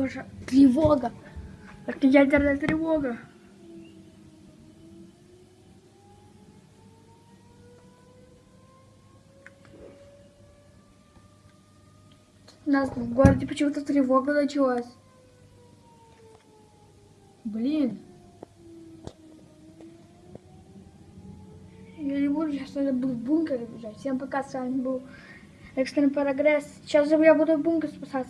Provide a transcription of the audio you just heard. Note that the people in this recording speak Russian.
Боже, тревога. Это ядерная тревога. У нас в городе почему-то тревога началась. Блин. Я не буду сейчас надо был в бункер бежать. Всем пока, с вами был Экстрем Прогресс. Сейчас же я буду в бункер спасаться.